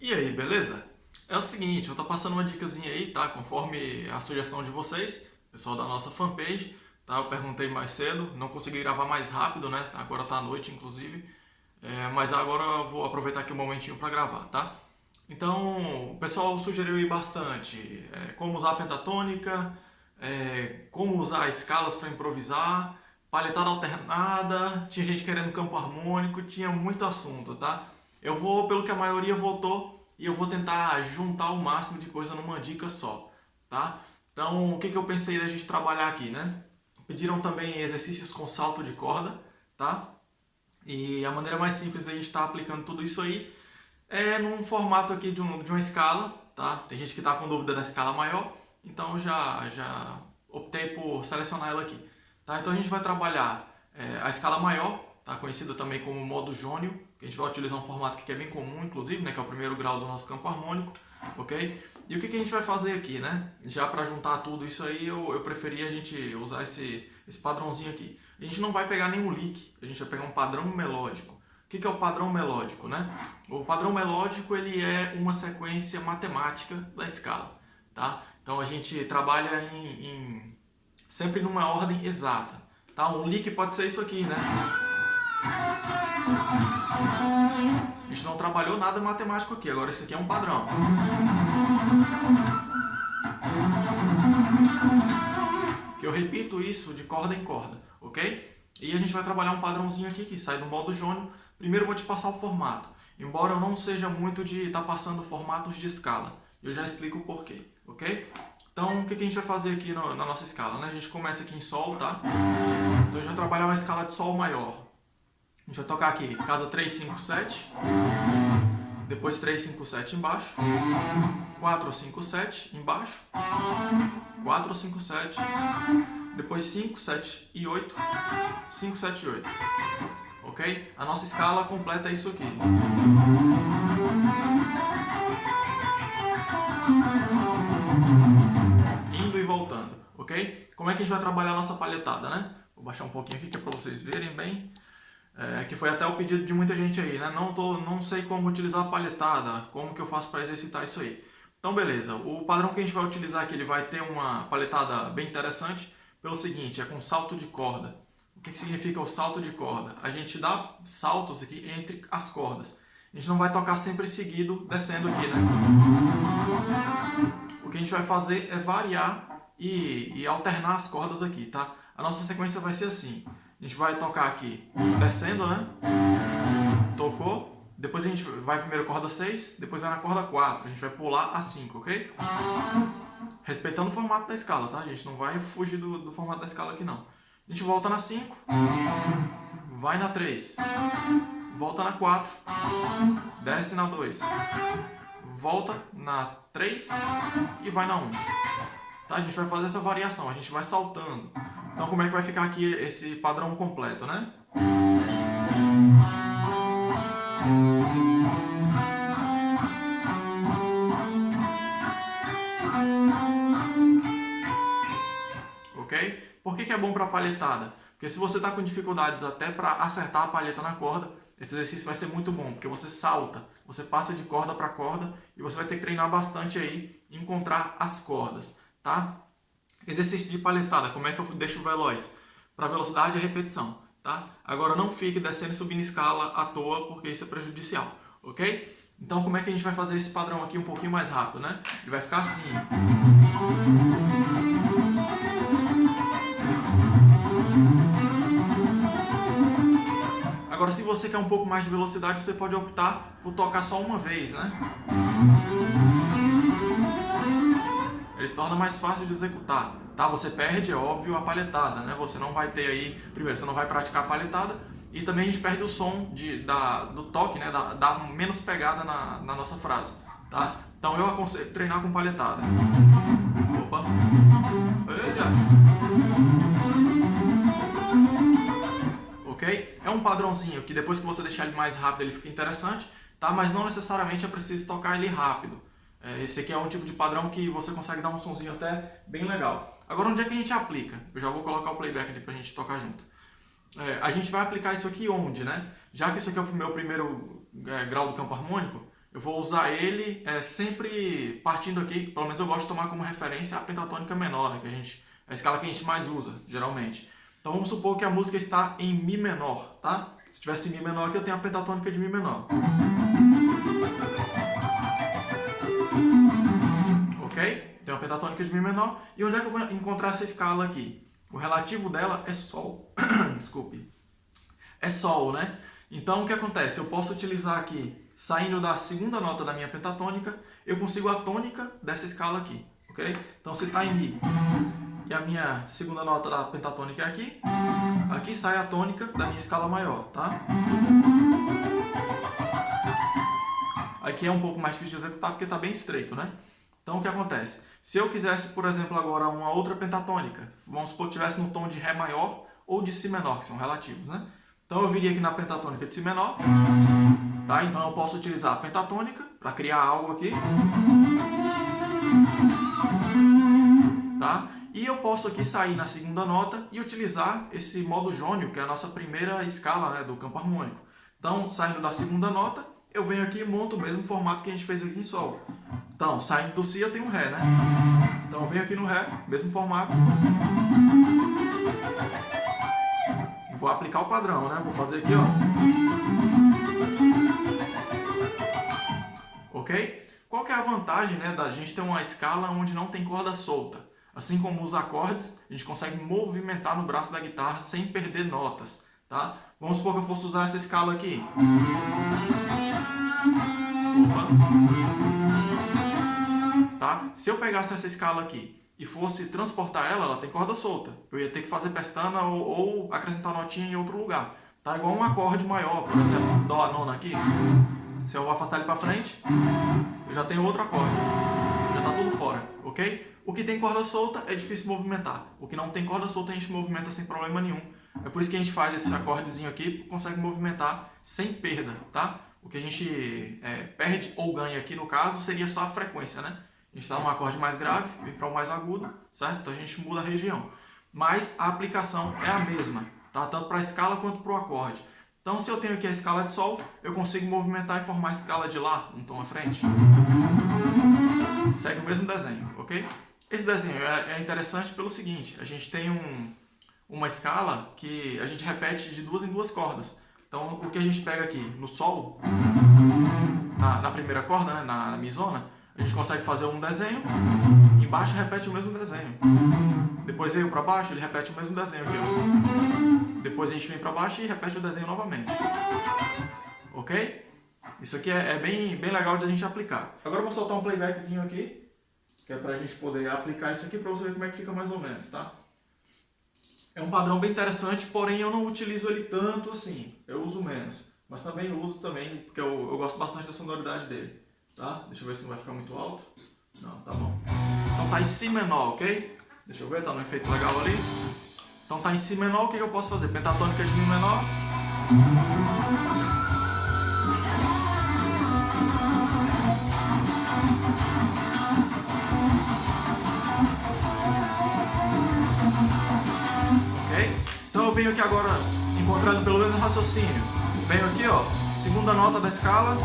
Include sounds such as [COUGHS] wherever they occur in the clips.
E aí, beleza? É o seguinte, eu tô passando uma dicasinha aí, tá? Conforme a sugestão de vocês, pessoal da nossa fanpage, tá? Eu perguntei mais cedo, não consegui gravar mais rápido, né? Agora tá à noite, inclusive. É, mas agora eu vou aproveitar aqui um momentinho para gravar, tá? Então, o pessoal sugeriu aí bastante é, como usar a pentatônica, é, como usar escalas para improvisar, paletada alternada, tinha gente querendo campo harmônico, tinha muito assunto, tá? Eu vou pelo que a maioria votou e eu vou tentar juntar o máximo de coisa numa dica só, tá? Então, o que, que eu pensei da gente trabalhar aqui, né? Pediram também exercícios com salto de corda, tá? E a maneira mais simples da gente estar tá aplicando tudo isso aí é num formato aqui de, um, de uma escala, tá? Tem gente que está com dúvida da escala maior, então já, já optei por selecionar ela aqui. Tá? Então a gente vai trabalhar é, a escala maior, tá? conhecida também como modo jônio, que a gente vai utilizar um formato que é bem comum, inclusive, né? que é o primeiro grau do nosso campo harmônico, ok? E o que, que a gente vai fazer aqui, né? Já para juntar tudo isso aí, eu, eu preferi a gente usar esse, esse padrãozinho aqui. A gente não vai pegar nenhum lick, a gente vai pegar um padrão melódico. O que, que é o padrão melódico, né? O padrão melódico, ele é uma sequência matemática da escala, tá? Então a gente trabalha em, em sempre numa ordem exata. Tá? Um lick pode ser isso aqui, né? A gente não trabalhou nada matemático aqui, agora esse aqui é um padrão. Que eu repito isso de corda em corda, ok? E a gente vai trabalhar um padrãozinho aqui que sai do modo jônio. Primeiro eu vou te passar o formato, embora eu não seja muito de estar tá passando formatos de escala. Eu já explico o porquê, ok? Então, o que a gente vai fazer aqui na nossa escala? Né? A gente começa aqui em Sol, tá? Então, a gente vai trabalhar uma escala de Sol maior. A gente vai tocar aqui casa 3, 5, 7. Depois 3, 5, 7 embaixo. 4, 5, 7 embaixo. 4, 5, 7. Depois 5, 7 e 8. 5, 7 e 8. Ok? A nossa escala completa isso aqui. ok? Como é que a gente vai trabalhar a nossa palhetada, né? Vou baixar um pouquinho aqui que é para vocês verem bem. É, que foi até o pedido de muita gente aí, né? Não, tô, não sei como utilizar a palhetada, como que eu faço para exercitar isso aí. Então, beleza. O padrão que a gente vai utilizar aqui, ele vai ter uma palhetada bem interessante pelo seguinte, é com salto de corda. O que, que significa o salto de corda? A gente dá saltos aqui entre as cordas. A gente não vai tocar sempre seguido, descendo aqui, né? O que a gente vai fazer é variar e, e alternar as cordas aqui, tá? A nossa sequência vai ser assim. A gente vai tocar aqui descendo, né? Tocou. Depois a gente vai primeiro corda 6, depois vai na corda 4. A gente vai pular a 5, ok? Respeitando o formato da escala, tá? A gente não vai fugir do, do formato da escala aqui, não. A gente volta na 5, vai na 3, volta na 4, desce na 2, volta na 3 e vai na 1. Tá? A gente vai fazer essa variação, a gente vai saltando. Então como é que vai ficar aqui esse padrão completo, né? Ok? Por que, que é bom para palhetada? Porque se você está com dificuldades até para acertar a palheta na corda, esse exercício vai ser muito bom, porque você salta, você passa de corda para corda e você vai ter que treinar bastante aí, encontrar as cordas tá? Exercício de paletada, como é que eu deixo veloz? Para velocidade e repetição, tá? Agora não fique descendo e subindo escala à toa, porque isso é prejudicial, ok? Então como é que a gente vai fazer esse padrão aqui um pouquinho mais rápido, né? Ele vai ficar assim. Agora, se você quer um pouco mais de velocidade, você pode optar por tocar só uma vez, né? Se torna mais fácil de executar. Tá? Você perde, é óbvio, a palhetada, né? Você não vai ter aí, primeiro, você não vai praticar a palhetada e também a gente perde o som de, da, do toque, né? Dá, dá menos pegada na, na nossa frase, tá? Então eu aconselho treinar com palhetada. Opa! Ok? É um padrãozinho que depois que você deixar ele mais rápido ele fica interessante, tá? Mas não necessariamente é preciso tocar ele rápido. É, esse aqui é um tipo de padrão que você consegue dar um sonzinho até bem legal. Agora, onde é que a gente aplica? Eu já vou colocar o playback aqui pra gente tocar junto. É, a gente vai aplicar isso aqui onde, né? Já que isso aqui é o meu primeiro é, grau do campo harmônico, eu vou usar ele é, sempre partindo aqui, pelo menos eu gosto de tomar como referência a pentatônica menor, né, que a gente, a escala que a gente mais usa, geralmente. Então vamos supor que a música está em Mi menor, tá? Se tivesse Mi menor aqui, eu tenho a pentatônica de Mi menor. Pentatônica de Mi menor. E onde é que eu vou encontrar essa escala aqui? O relativo dela é Sol. [COUGHS] Desculpe. É Sol, né? Então o que acontece? Eu posso utilizar aqui saindo da segunda nota da minha pentatônica, eu consigo a tônica dessa escala aqui, ok? Então se está em Mi e a minha segunda nota da pentatônica é aqui, aqui sai a tônica da minha escala maior, tá? Aqui é um pouco mais difícil de executar porque está bem estreito, né? Então o que acontece? Se eu quisesse, por exemplo, agora uma outra pentatônica, vamos supor que estivesse no tom de Ré maior ou de Si menor, que são relativos, né? Então eu viria aqui na pentatônica de Si menor, tá? Então eu posso utilizar a pentatônica para criar algo aqui, tá? E eu posso aqui sair na segunda nota e utilizar esse modo jônio, que é a nossa primeira escala né, do campo harmônico. Então, saindo da segunda nota, eu venho aqui e monto o mesmo formato que a gente fez aqui em Sol. Então, saindo do Si eu tenho Ré, né? Então eu venho aqui no Ré, mesmo formato. Vou aplicar o padrão, né? Vou fazer aqui, ó. Ok? Qual que é a vantagem né, da gente ter uma escala onde não tem corda solta? Assim como os acordes, a gente consegue movimentar no braço da guitarra sem perder notas. Tá? Vamos supor que eu fosse usar essa escala aqui. Opa. Tá? Se eu pegasse essa escala aqui e fosse transportar ela, ela tem corda solta. Eu ia ter que fazer pestana ou, ou acrescentar notinha em outro lugar. Tá igual um acorde maior, por exemplo, Dó nona aqui. Se eu afastar ele para frente, eu já tenho outro acorde. Já está tudo fora, ok? O que tem corda solta é difícil movimentar. O que não tem corda solta a gente movimenta sem problema nenhum. É por isso que a gente faz esse acordezinho aqui, consegue movimentar sem perda, tá? O que a gente é, perde ou ganha aqui no caso seria só a frequência, né? A gente está num acorde mais grave, vem para o mais agudo, certo? Então a gente muda a região. Mas a aplicação é a mesma, tá? Tanto para a escala quanto para o acorde. Então se eu tenho aqui a escala de Sol, eu consigo movimentar e formar a escala de Lá, um tom à frente. Segue o mesmo desenho, ok? Esse desenho é, é interessante pelo seguinte, a gente tem um, uma escala que a gente repete de duas em duas cordas. Então o que a gente pega aqui no Sol, na, na primeira corda, né, na, na misona, a gente consegue fazer um desenho, embaixo repete o mesmo desenho. Depois veio para baixo, ele repete o mesmo desenho aqui. Ó. Depois a gente vem para baixo e repete o desenho novamente. Ok? Isso aqui é, é, bem, bem legal de a gente aplicar. Agora eu vou soltar um playbackzinho aqui, que é para a gente poder aplicar isso aqui para você ver como é que fica mais ou menos, tá? É um padrão bem interessante, porém eu não utilizo ele tanto assim, eu uso menos. Mas também uso também, porque eu, eu gosto bastante da sonoridade dele tá? Deixa eu ver se não vai ficar muito alto. Não, tá bom. Então tá em Si menor, ok? Deixa eu ver, tá no efeito legal ali. Então tá em Si menor, o que eu posso fazer? Pentatônica de Mi menor. Ok? Então eu venho aqui agora, encontrando pelo menos raciocínio. Venho aqui, ó, segunda nota da escala,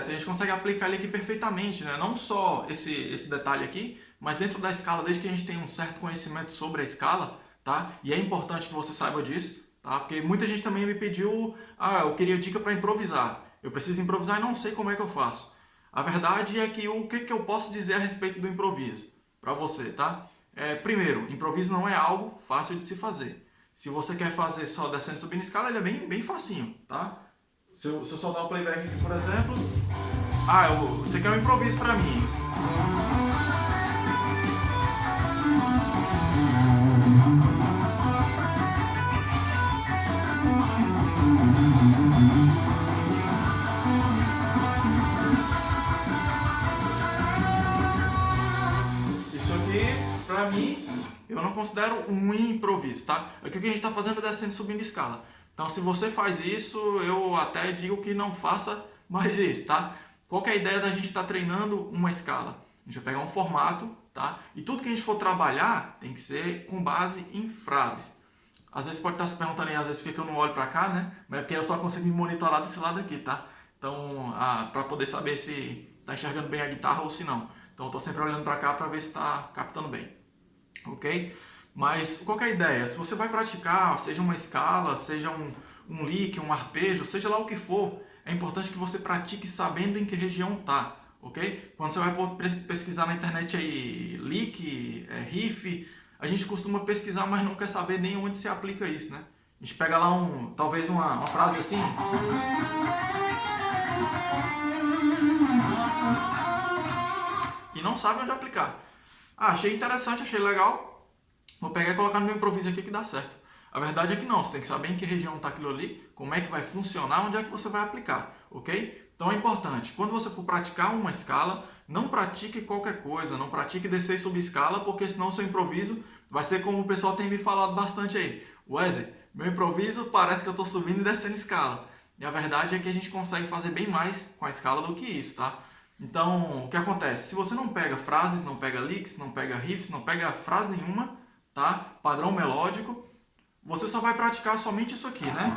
acontece? A gente consegue aplicar ele aqui perfeitamente, né? não só esse, esse detalhe aqui, mas dentro da escala, desde que a gente tem um certo conhecimento sobre a escala, tá? E é importante que você saiba disso, tá? Porque muita gente também me pediu, ah, eu queria dica para improvisar. Eu preciso improvisar e não sei como é que eu faço. A verdade é que o que, que eu posso dizer a respeito do improviso para você, tá? É, primeiro, improviso não é algo fácil de se fazer. Se você quer fazer só descendo e subindo escala, ele é bem, bem facinho, tá? Se eu, se eu soltar o playback aqui, por exemplo, ah, eu, você quer um improviso para mim. pra mim, eu não considero um improviso, tá? Aqui o que a gente está fazendo é descendo e subindo escala. Então se você faz isso, eu até digo que não faça mais isso, tá? Qual é a ideia da gente estar tá treinando uma escala? A gente vai pegar um formato, tá? E tudo que a gente for trabalhar tem que ser com base em frases. Às vezes pode estar se perguntando aí, às vezes por que eu não olho para cá, né? Mas é porque eu só consigo me monitorar desse lado aqui, tá? Então, para poder saber se está enxergando bem a guitarra ou se não. Então, eu estou sempre olhando para cá para ver se está captando bem. Ok? Mas, qual é a ideia? Se você vai praticar, seja uma escala, seja um, um lick, um arpejo, seja lá o que for, é importante que você pratique sabendo em que região está. Ok? Quando você vai pesquisar na internet aí, lick, é, riff, a gente costuma pesquisar, mas não quer saber nem onde se aplica isso, né? A gente pega lá um, talvez uma, uma frase assim. E não sabe onde aplicar. Ah, achei interessante, achei legal. Vou pegar e colocar no meu improviso aqui que dá certo. A verdade é que não, você tem que saber em que região está aquilo ali, como é que vai funcionar, onde é que você vai aplicar, ok? Então é importante, quando você for praticar uma escala, não pratique qualquer coisa, não pratique descer e subir escala, porque senão o seu improviso vai ser como o pessoal tem me falado bastante aí. Wesley, meu improviso parece que eu estou subindo e descendo escala. E a verdade é que a gente consegue fazer bem mais com a escala do que isso, tá? Então, o que acontece? Se você não pega frases, não pega licks, não pega riffs, não pega frase nenhuma, tá? Padrão melódico, você só vai praticar somente isso aqui, né?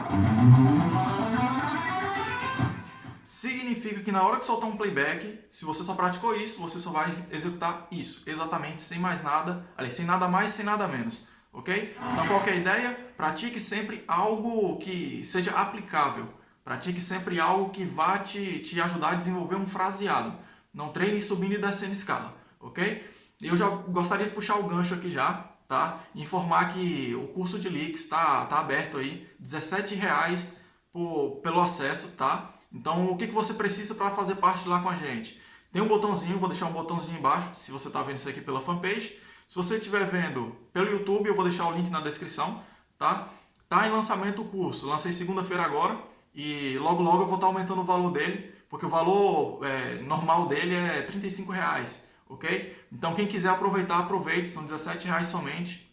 Significa que na hora que soltar um playback, se você só praticou isso, você só vai executar isso, exatamente, sem mais nada, ali, sem nada mais, sem nada menos, ok? Então qual é ideia? Pratique sempre algo que seja aplicável, pratique sempre algo que vá te, te ajudar a desenvolver um fraseado, não treine subindo e descendo escala, ok? Eu já gostaria de puxar o gancho aqui já, tá? Informar que o curso de Leaks está tá aberto aí, R$17,00 pelo acesso, tá? Então, o que, que você precisa para fazer parte lá com a gente? Tem um botãozinho, vou deixar um botãozinho embaixo, se você está vendo isso aqui pela fanpage. Se você estiver vendo pelo YouTube, eu vou deixar o link na descrição, tá? Tá em lançamento o curso, lancei segunda-feira agora e logo logo eu vou estar tá aumentando o valor dele, porque o valor é, normal dele é 35 reais, ok? Então quem quiser aproveitar, aproveite, são 17 reais somente.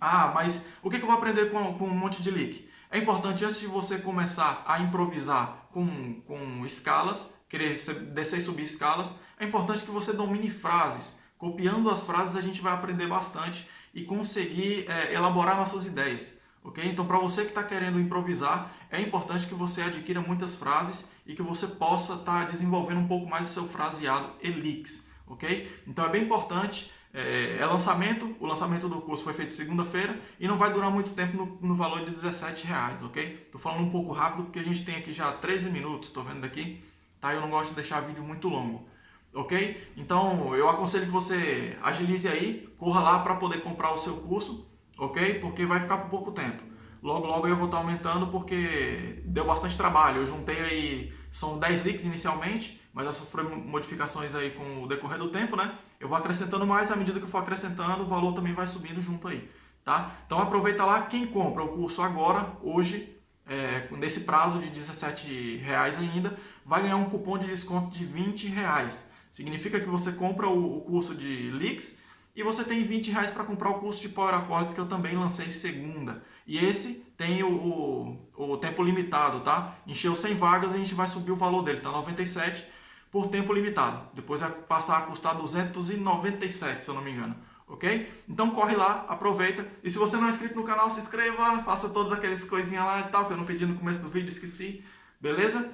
Ah, mas o que, eu vou aprender com, com um monte de leak? É importante, antes de você começar a improvisar com, com escalas, querer descer e subir escalas, é importante que você domine frases. Copiando as frases a gente vai aprender bastante e conseguir é, elaborar nossas ideias. ok? Então, para você que está querendo improvisar, é importante que você adquira muitas frases e que você possa estar tá desenvolvendo um pouco mais o seu fraseado Elix. Ok? Então, é bem importante é, é, lançamento, o lançamento do curso foi feito segunda-feira e não vai durar muito tempo no, no valor de 17 reais, ok? Estou falando um pouco rápido porque a gente tem aqui já 13 minutos, estou vendo daqui, tá? Eu não gosto de deixar vídeo muito longo, ok? Então eu aconselho que você agilize aí, corra lá para poder comprar o seu curso, ok? Porque vai ficar por pouco tempo. Logo, logo eu vou estar aumentando porque deu bastante trabalho. Eu juntei aí, são 10 leaks inicialmente, mas já sofreu modificações aí com o decorrer do tempo, né? Eu vou acrescentando mais, à medida que eu for acrescentando, o valor também vai subindo junto aí, tá? Então aproveita lá, quem compra o curso agora, hoje, é, nesse prazo de 17,00 reais ainda, vai ganhar um cupom de desconto de 20,00 reais. Significa que você compra o, o curso de Leaks e você tem 20,00 reais para comprar o curso de Power Accords que eu também lancei segunda. E esse tem o, o, o tempo limitado, tá? Encheu 100 vagas, a gente vai subir o valor dele, tá 97 por tempo limitado. Depois vai passar a custar 297, se eu não me engano. Ok? Então corre lá, aproveita. E se você não é inscrito no canal, se inscreva, faça todas aquelas coisinhas lá e tal, que eu não pedi no começo do vídeo, esqueci. Beleza?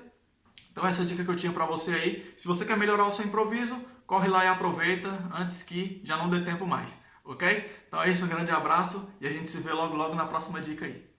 Então essa é a dica que eu tinha para você aí. Se você quer melhorar o seu improviso, corre lá e aproveita antes que já não dê tempo mais. Ok? Então é isso, um grande abraço e a gente se vê logo logo na próxima dica aí.